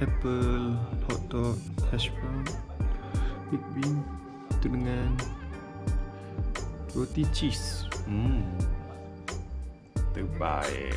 apple, hot dog, hash brown, big bean itu dengan roti cheese. Hmm. Terbaik.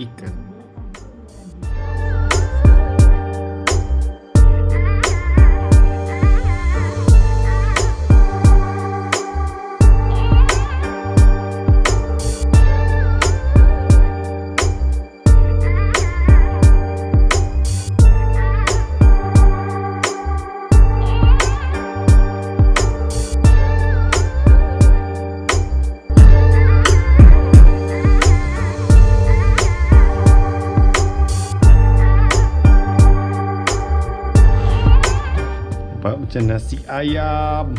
e cano. Macam nasi ayam.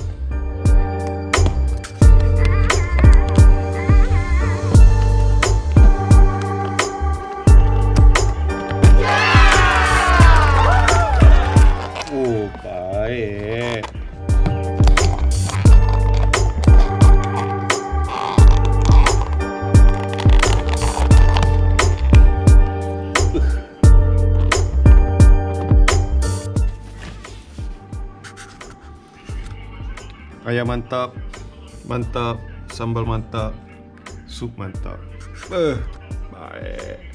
Ayam mantap Mantap Sambal mantap Sup mantap. Eh, uh, Baik.